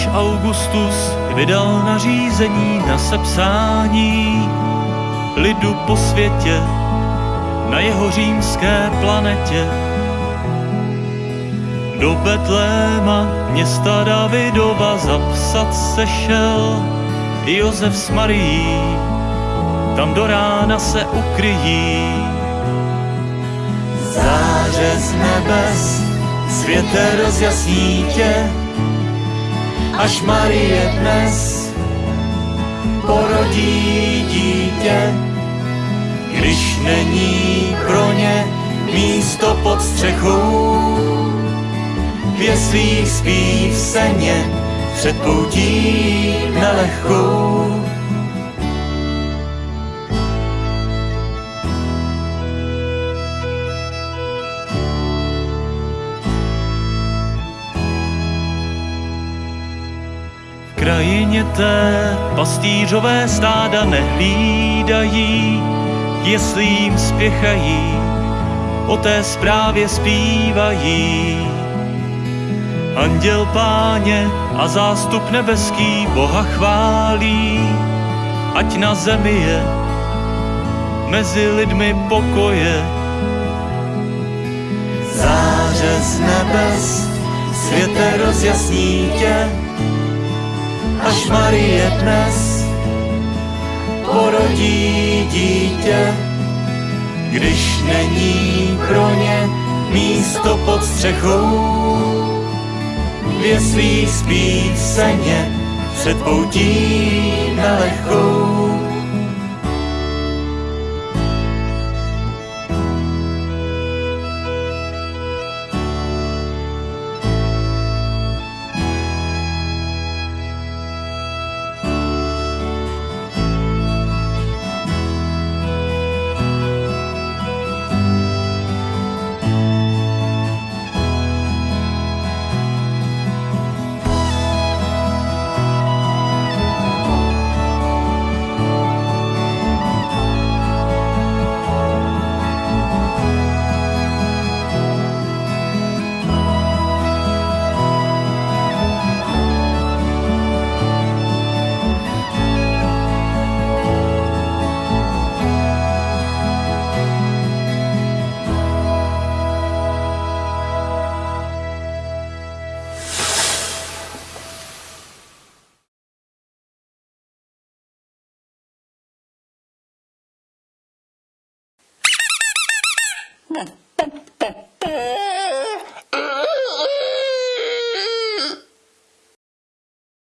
když Augustus vydal nařízení na sepsání lidu po světě na jeho římské planetě. Do Betléma města Davidova zapsat se šel Josef s Marií, tam do rána se ukryjí. Záře z nebes, světe rozjasní tě, až Marie dnes porodí dítě, když není pro ně místo pod střechou. V jeslích spí v seně před poutí nelehkou. Krajině té pastýřové stáda nehlídají, jestli jim spěchají, o té zprávě zpívají. Anděl páně a zástup nebeský Boha chválí, ať na zemi je mezi lidmi pokoje. Záře z nebes, světe rozjasní tě, až Marie dnes porodí dítě, když není pro ně místo pod střechou. V jeslích spí v seně před poutí nelehkou. Ha,